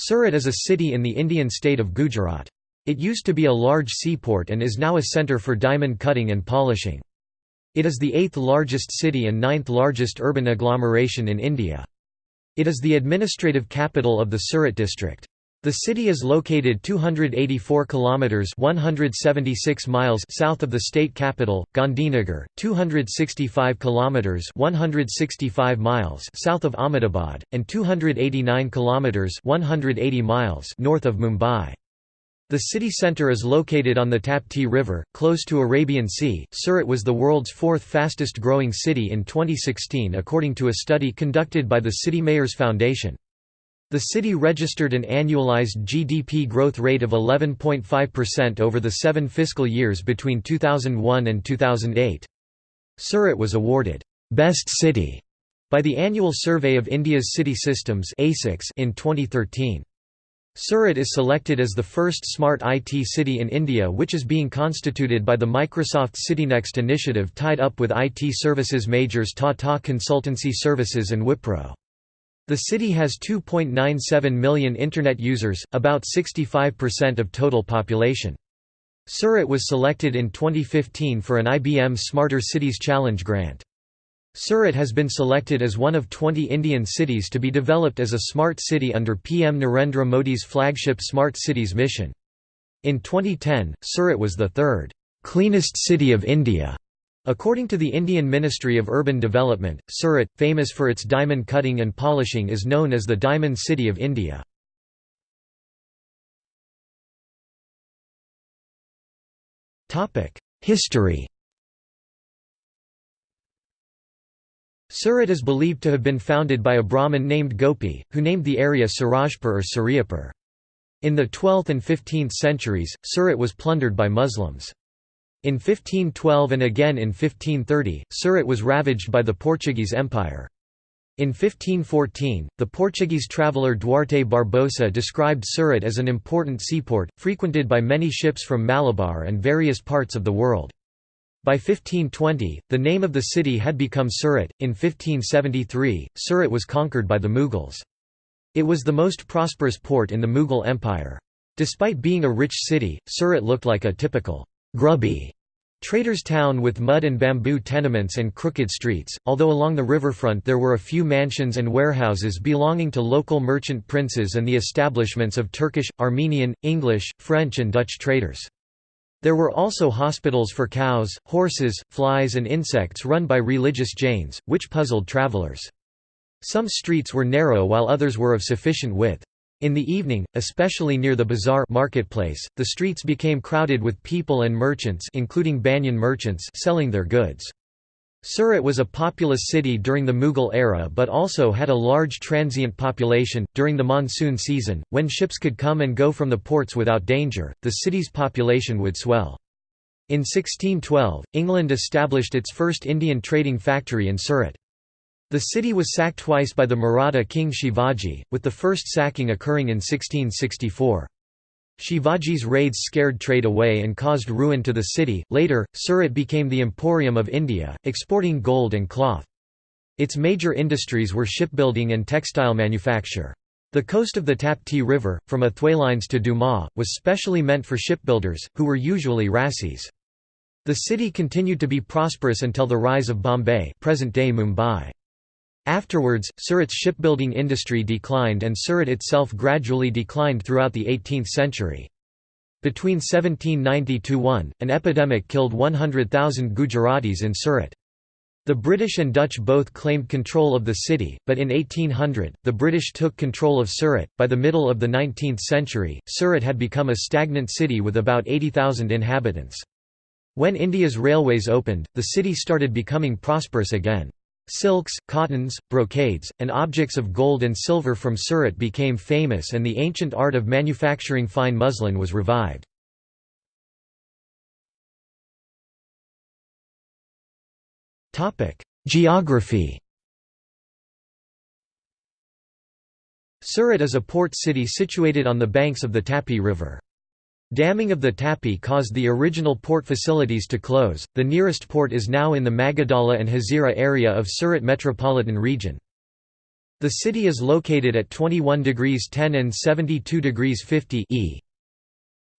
Surat is a city in the Indian state of Gujarat. It used to be a large seaport and is now a centre for diamond cutting and polishing. It is the eighth largest city and ninth largest urban agglomeration in India. It is the administrative capital of the Surat district. The city is located 284 kilometers 176 miles south of the state capital, Gandhinagar, 265 kilometers 165 miles south of Ahmedabad, and 289 kilometers 180 miles north of Mumbai. The city centre is located on the Tapti River, close to Arabian Sea. Surat was the world's fourth fastest growing city in 2016 according to a study conducted by the City Mayors Foundation. The city registered an annualized GDP growth rate of 11.5% over the seven fiscal years between 2001 and 2008. Surat was awarded, "'Best City' by the Annual Survey of India's City Systems in 2013. Surat is selected as the first smart IT city in India which is being constituted by the Microsoft CityNext initiative tied up with IT services majors Tata Consultancy Services and Wipro. The city has 2.97 million Internet users, about 65% of total population. Surat was selected in 2015 for an IBM Smarter Cities Challenge grant. Surat has been selected as one of 20 Indian cities to be developed as a smart city under PM Narendra Modi's flagship Smart Cities mission. In 2010, Surat was the third, "'cleanest city of India' According to the Indian Ministry of Urban Development, Surat, famous for its diamond cutting and polishing is known as the Diamond City of India. History Surat is believed to have been founded by a Brahmin named Gopi, who named the area Surajpur or Suryapur. In the 12th and 15th centuries, Surat was plundered by Muslims. In 1512 and again in 1530, Surat was ravaged by the Portuguese Empire. In 1514, the Portuguese traveller Duarte Barbosa described Surat as an important seaport, frequented by many ships from Malabar and various parts of the world. By 1520, the name of the city had become Surat. In 1573, Surat was conquered by the Mughals. It was the most prosperous port in the Mughal Empire. Despite being a rich city, Surat looked like a typical grubby Traders' town with mud and bamboo tenements and crooked streets, although along the riverfront there were a few mansions and warehouses belonging to local merchant princes and the establishments of Turkish, Armenian, English, French and Dutch traders. There were also hospitals for cows, horses, flies and insects run by religious Jains, which puzzled travelers. Some streets were narrow while others were of sufficient width. In the evening, especially near the bazaar marketplace, the streets became crowded with people and merchants including Banyan merchants selling their goods. Surat was a populous city during the Mughal era but also had a large transient population. During the monsoon season, when ships could come and go from the ports without danger, the city's population would swell. In 1612, England established its first Indian trading factory in Surat. The city was sacked twice by the Maratha king Shivaji, with the first sacking occurring in 1664. Shivaji's raids scared trade away and caused ruin to the city. Later, Surat became the emporium of India, exporting gold and cloth. Its major industries were shipbuilding and textile manufacture. The coast of the Tapti River, from Athwalines to Duma, was specially meant for shipbuilders, who were usually Parsis. The city continued to be prosperous until the rise of Bombay present-day Mumbai. Afterwards, Surat's shipbuilding industry declined and Surat itself gradually declined throughout the 18th century. Between 1790–1, an epidemic killed 100,000 Gujaratis in Surat. The British and Dutch both claimed control of the city, but in 1800, the British took control of Surat. By the middle of the 19th century, Surat had become a stagnant city with about 80,000 inhabitants. When India's railways opened, the city started becoming prosperous again. Silks, cottons, brocades, and objects of gold and silver from Surat became famous and the ancient art of manufacturing fine muslin was revived. Geography Surat is a port city situated on the banks of the Tapi River. Damming of the Tapi caused the original port facilities to close. The nearest port is now in the Magadala and Hazira area of Surat metropolitan region. The city is located at 21 degrees 10 and 72 degrees 50 e.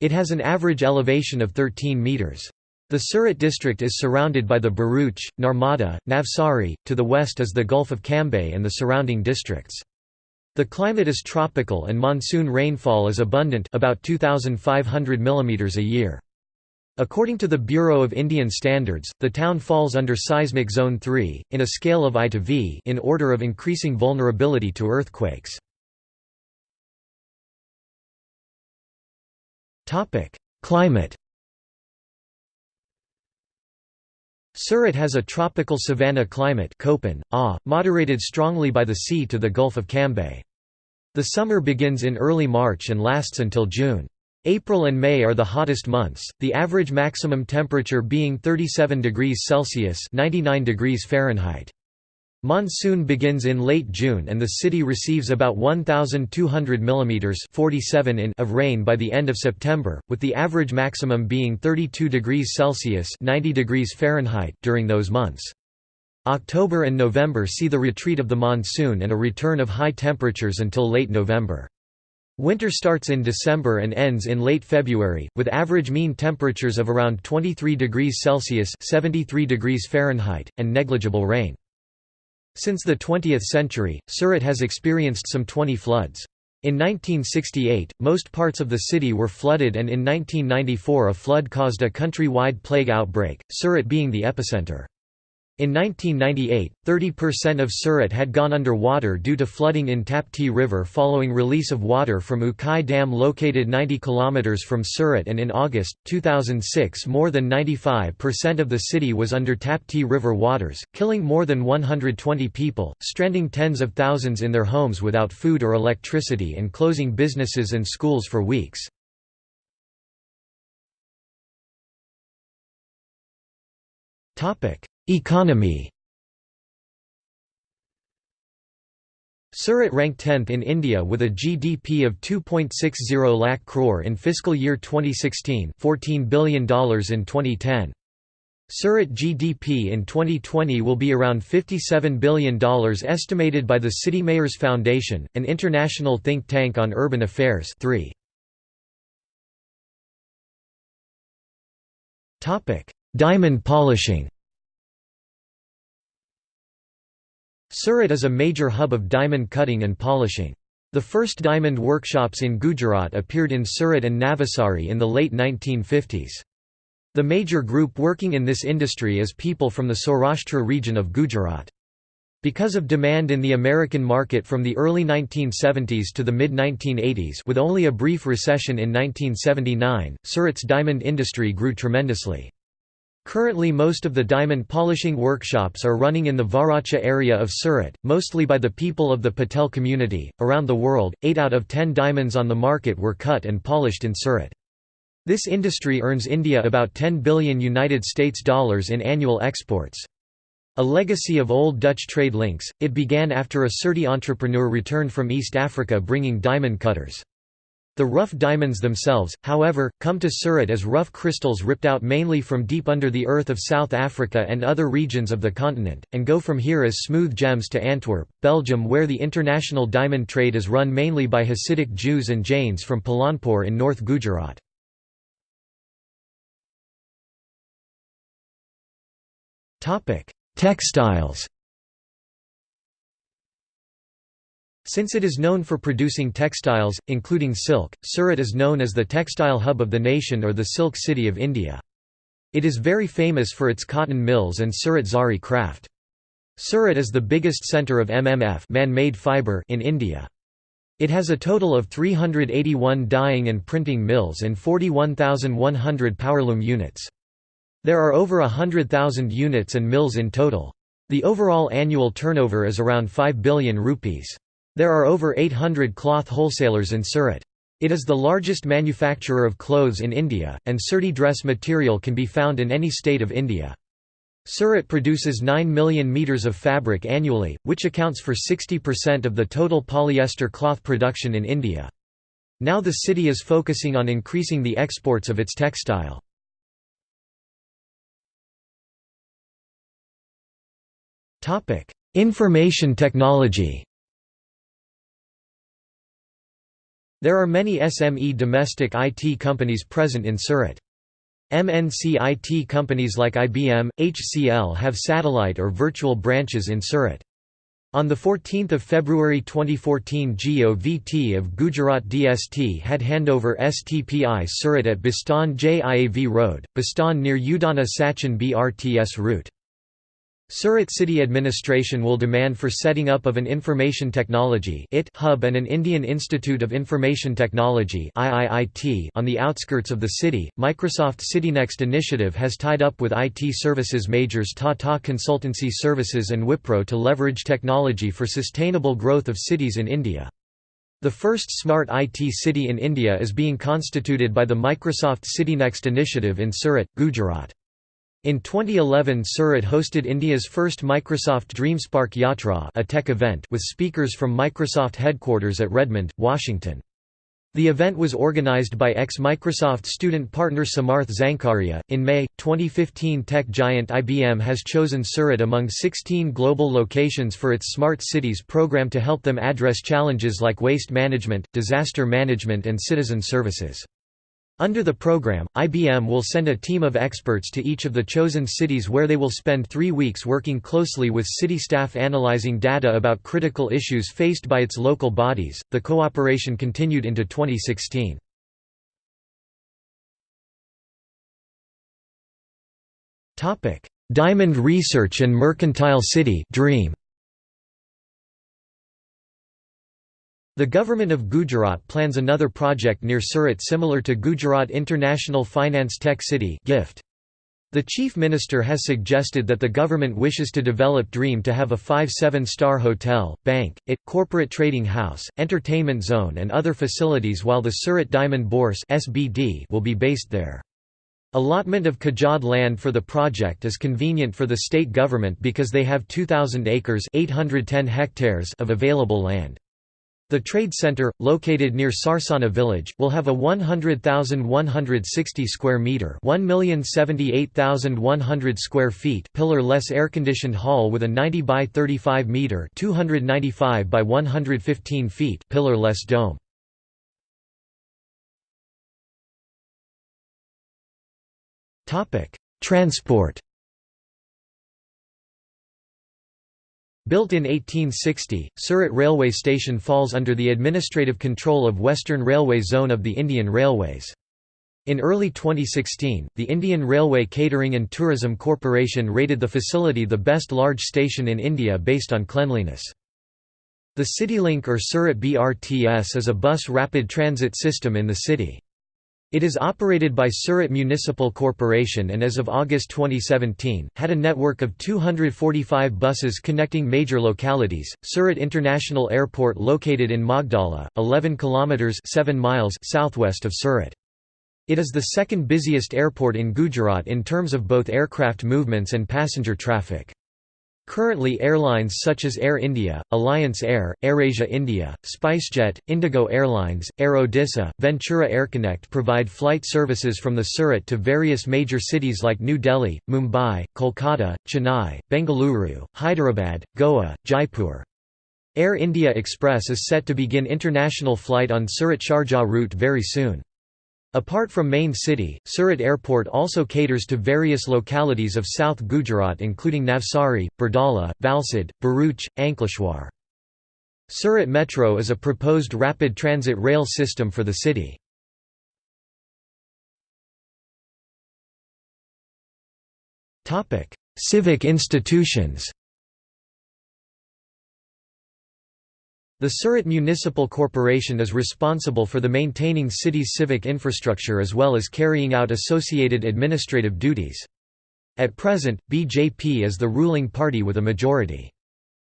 It has an average elevation of 13 metres. The Surat district is surrounded by the Bharuch, Narmada, Navsari, to the west is the Gulf of Cambay and the surrounding districts. The climate is tropical and monsoon rainfall is abundant about 2,500 mm a year. According to the Bureau of Indian Standards, the town falls under seismic zone 3, in a scale of I to V in order of increasing vulnerability to earthquakes. Climate Surat has a tropical savanna climate Köppen, ah, moderated strongly by the sea to the Gulf of Cambay. The summer begins in early March and lasts until June. April and May are the hottest months, the average maximum temperature being 37 degrees Celsius 99 degrees Fahrenheit. Monsoon begins in late June and the city receives about 1,200 mm 47 in of rain by the end of September, with the average maximum being 32 degrees Celsius 90 degrees Fahrenheit during those months. October and November see the retreat of the monsoon and a return of high temperatures until late November. Winter starts in December and ends in late February, with average mean temperatures of around 23 degrees Celsius 73 degrees Fahrenheit, and negligible rain. Since the 20th century, Surat has experienced some 20 floods. In 1968, most parts of the city were flooded and in 1994 a flood caused a country-wide plague outbreak, Surat being the epicenter. In 1998, 30% of Surat had gone under water due to flooding in Tapti River following release of water from Ukai Dam located 90 km from Surat and in August, 2006 more than 95% of the city was under Tapti River waters, killing more than 120 people, stranding tens of thousands in their homes without food or electricity and closing businesses and schools for weeks. Topic Economy Surat ranked 10th in India with a GDP of 2.60 lakh crore in fiscal year 2016 $14 billion in 2010. Surat GDP in 2020 will be around $57 billion estimated by the City Mayors Foundation, an international think tank on urban affairs 3. Diamond polishing Surat is a major hub of diamond cutting and polishing. The first diamond workshops in Gujarat appeared in Surat and Navsari in the late 1950s. The major group working in this industry is people from the Saurashtra region of Gujarat. Because of demand in the American market from the early 1970s to the mid-1980s with only a brief recession in 1979, Surat's diamond industry grew tremendously. Currently most of the diamond polishing workshops are running in the Varachha area of Surat, mostly by the people of the Patel community. Around the world, 8 out of 10 diamonds on the market were cut and polished in Surat. This industry earns India about 10 billion United States dollars in annual exports. A legacy of old Dutch trade links, it began after a Surti entrepreneur returned from East Africa bringing diamond cutters. The rough diamonds themselves, however, come to Surat as rough crystals ripped out mainly from deep under the earth of South Africa and other regions of the continent, and go from here as smooth gems to Antwerp, Belgium where the international diamond trade is run mainly by Hasidic Jews and Jains from Palanpur in North Gujarat. Textiles Since it is known for producing textiles, including silk, Surat is known as the textile hub of the nation or the silk city of India. It is very famous for its cotton mills and Surat Zari craft. Surat is the biggest centre of MMF man-made fibre in India. It has a total of 381 dyeing and printing mills and 41,100 powerloom units. There are over 100,000 units and mills in total. The overall annual turnover is around 5 billion rupees. There are over 800 cloth wholesalers in Surat. It is the largest manufacturer of clothes in India, and Surti dress material can be found in any state of India. Surat produces 9 million metres of fabric annually, which accounts for 60% of the total polyester cloth production in India. Now the city is focusing on increasing the exports of its textile. Information technology There are many SME domestic IT companies present in Surat. MNC IT companies like IBM, HCL have satellite or virtual branches in Surat. On 14 February 2014 GOVT of Gujarat DST had handover STPI Surat at Bhestan JIAV Road, Bhestan near Udhna Sachin BRTS route. Surat City Administration will demand for setting up of an Information Technology hub and an Indian Institute of Information Technology on the outskirts of the city. Microsoft CityNext initiative has tied up with IT services majors Tata Consultancy Services and Wipro to leverage technology for sustainable growth of cities in India. The first smart IT city in India is being constituted by the Microsoft CityNext initiative in Surat, Gujarat. In 2011 Surat hosted India's first Microsoft DreamSpark Yatra a tech event with speakers from Microsoft headquarters at Redmond, Washington. The event was organized by ex-Microsoft student partner Samarth Zankharia. In May 2015, tech giant IBM has chosen Surat among 16 global locations for its Smart Cities program to help them address challenges like waste management, disaster management and citizen services. Under the program, IBM will send a team of experts to each of the chosen cities where they will spend three weeks working closely with city staff analyzing data about critical issues faced by its local bodies. The cooperation continued into 2016. Diamond Research and Mercantile City Dream The government of Gujarat plans another project near Surat similar to Gujarat International Finance Tech City GIFT. The Chief Minister has suggested that the government wishes to develop Dream to have a 5-7 star hotel, bank, it, corporate trading house, entertainment zone and other facilities while the Surat Diamond Bourse (SBD) will be based there. Allotment of Khajod land for the project is convenient for the state government because they have 2,000 acres 810 hectares of available land. The trade center, located near Sarsana village, will have a 100,160 square meter, 1,078,100 square feet pillar-less air-conditioned hall with a 90 by 35 meter, 295 by 115 feet pillar-less dome. Topic: Transport Built in 1860, Surat Railway Station falls under the administrative control of Western Railway Zone of the Indian Railways. In early 2016, the Indian Railway Catering and Tourism Corporation rated the facility the best large station in India based on cleanliness. The CityLink or Surat BRTS is a bus rapid transit system in the city. It is operated by Surat Municipal Corporation and as of August 2017, had a network of 245 buses connecting major localities. Surat International Airport located in Magdala, 11 kilometers 7 miles southwest of Surat. It is the second busiest airport in Gujarat in terms of both aircraft movements and passenger traffic. Currently airlines such as Air India, Alliance Air, AirAsia India, SpiceJet, Indigo Airlines, Air Odisha, Ventura AirConnect provide flight services from the Surat to various major cities like New Delhi, Mumbai, Kolkata, Chennai, Bengaluru, Hyderabad, Goa, Jaipur. Air India Express is set to begin international flight on Surat-Sharjah route very soon. Apart from main city, Surat Airport also caters to various localities of South Gujarat including Navsari, Bardoli, Valsad, Bharuch, Ankleshwar. Surat Metro is a proposed rapid transit rail system for the city. Civic institutions The Surat Municipal Corporation is responsible for the maintaining city's civic infrastructure as well as carrying out associated administrative duties. At present, BJP is the ruling party with a majority.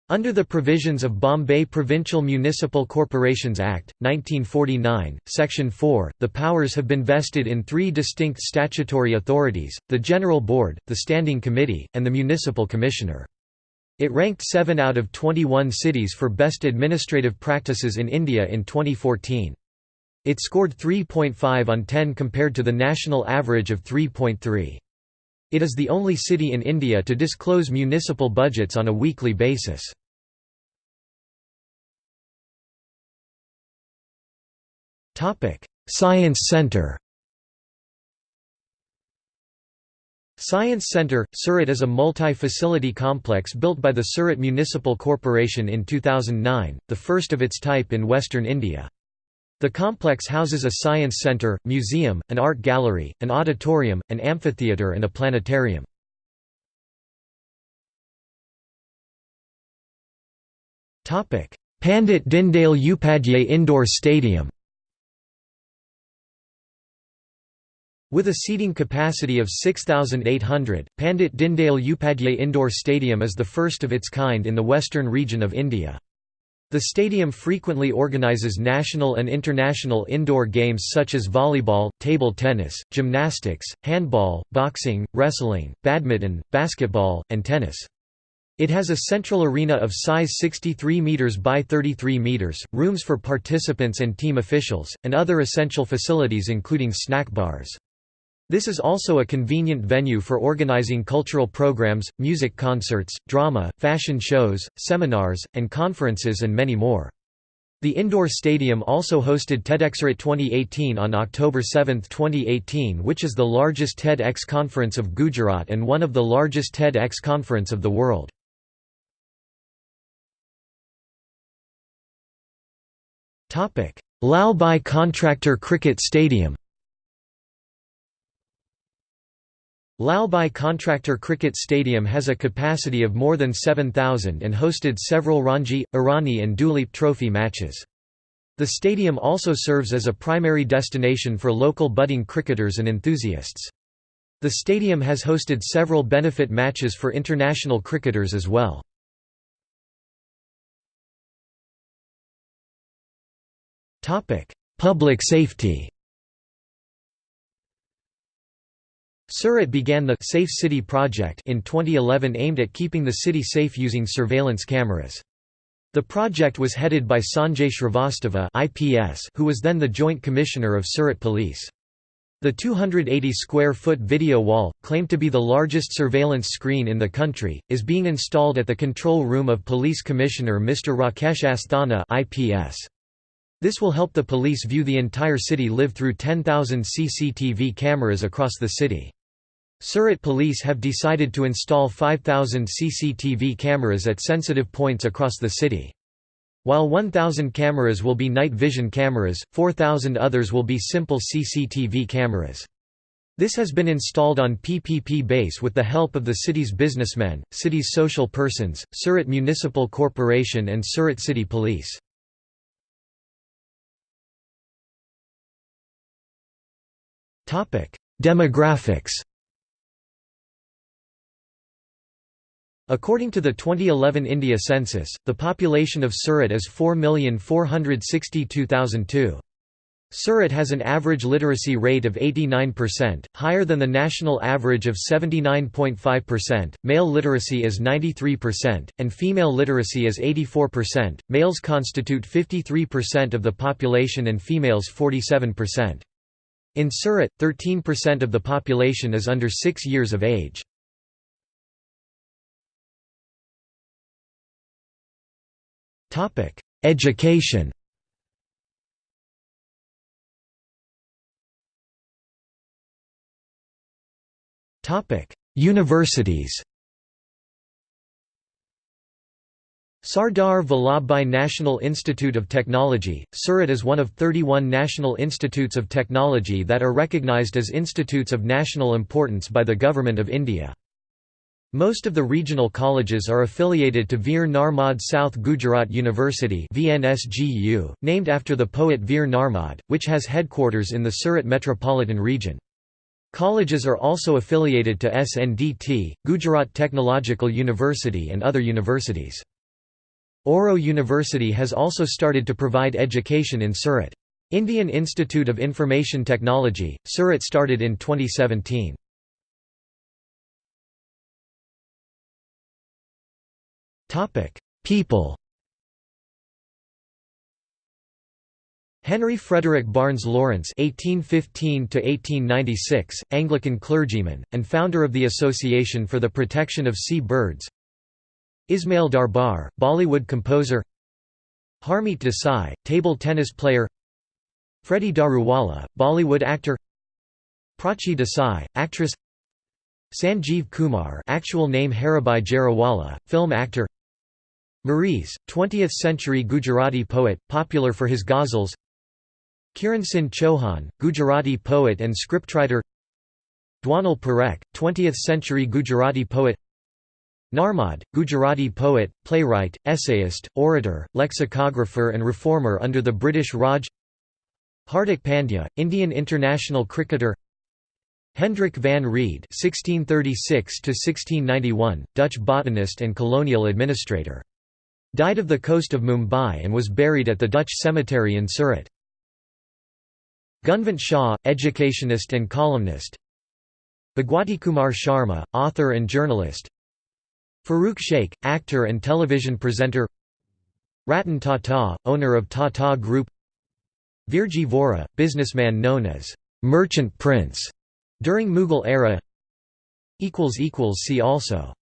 Under the provisions of Bombay Provincial Municipal Corporations Act, 1949, Section 4, the powers have been vested in three distinct statutory authorities, the General Board, the Standing Committee, and the Municipal Commissioner. It ranked 7 out of 21 cities for best administrative practices in India in 2014. It scored 3.5 on 10 compared to the national average of 3.3. It is the only city in India to disclose municipal budgets on a weekly basis. Science Center Science Centre, Surat is a multi-facility complex built by the Surat Municipal Corporation in 2009, the first of its type in western India. The complex houses a science centre, museum, an art gallery, an auditorium, an amphitheatre and a planetarium. Pandit Dindayal Upadhyay Indoor Stadium With a seating capacity of 6,800, Pandit Dindayal Upadhyay Indoor Stadium is the first of its kind in the western region of India. The stadium frequently organizes national and international indoor games such as volleyball, table tennis, gymnastics, handball, boxing, wrestling, badminton, basketball, and tennis. It has a central arena of size 63 meters by 33 meters, rooms for participants and team officials, and other essential facilities including snack bars. This is also a convenient venue for organizing cultural programs, music concerts, drama, fashion shows, seminars, and conferences and many more. The indoor stadium also hosted TEDxSurat 2018 on October 7, 2018 which is the largest TEDx conference of Gujarat and one of the largest TEDx conference of the world. Lalbhai Contractor Cricket Stadium Lalbhai Contractor Cricket Stadium has a capacity of more than 7,000 and hosted several Ranji, Irani and Duleep Trophy matches. The stadium also serves as a primary destination for local budding cricketers and enthusiasts. The stadium has hosted several benefit matches for international cricketers as well. Public safety Surat began the Safe City project in 2011 aimed at keeping the city safe using surveillance cameras. The project was headed by Sanjay Shrivastava IPS, who was then the Joint Commissioner of Surat Police. The 280-square-foot video wall, claimed to be the largest surveillance screen in the country, is being installed at the control room of Police Commissioner Mr. Rakesh Asthana IPS. This will help the police view the entire city live through 10,000 CCTV cameras across the city. Surat police have decided to install 5,000 CCTV cameras at sensitive points across the city. While 1,000 cameras will be night vision cameras, 4,000 others will be simple CCTV cameras. This has been installed on PPP base with the help of the city's businessmen, city's social persons, Surat Municipal Corporation and Surat City Police. Demographics According to the 2011 India census, the population of Surat is 4,462,002. Surat has an average literacy rate of 89%, higher than the national average of 79.5%. Male literacy is 93%, and female literacy is 84%. Males constitute 53% of the population and females 47%. In Surat, 13% of the population is under 6 years of age. Education Topic: Universities Sardar Vallabhbhai National Institute of Technology, Surat is one of 31 national institutes of technology that are recognized as institutes of national importance by the Government of India. Most of the regional colleges are affiliated to Veer Narmad South Gujarat University VNSGU, named after the poet Veer Narmad, which has headquarters in the Surat metropolitan region. Colleges are also affiliated to SNDT, Gujarat Technological University and other universities. Auro University has also started to provide education in Surat. Indian Institute of Information Technology, Surat started in 2017. People Henry Frederick Barnes Lawrence (1815–1896), Anglican clergyman and founder of the Association for the Protection of Sea Birds. Ismail Darbar, Bollywood composer. Harmeet Desai, table tennis player. Freddie Daruwala, Bollywood actor Prachi Desai, actress Sanjeev Kumar actual name Haribhai Jariwala, film actor Mareez, 20th-century Gujarati poet, popular for his ghazals. Kiran Singh Chauhan, Gujarati poet and scriptwriter. Dwanal Parekh, 20th-century Gujarati poet. Narmad, Gujarati poet, playwright, essayist, orator, lexicographer and reformer under the British Raj. Hardik Pandya, Indian international cricketer. Hendrik van Rheede (1636–1691), Dutch botanist and colonial administrator. Died of the coast of Mumbai and was buried at the Dutch cemetery in Surat. Gunvant Shah, educationist and columnist. Bhagwati-Kumar Sharma, author and journalist. Farooq Sheikh, actor and television presenter. Ratan Tata, owner of Tata Group. Virji Vora, businessman known as «merchant prince» during Mughal era. See also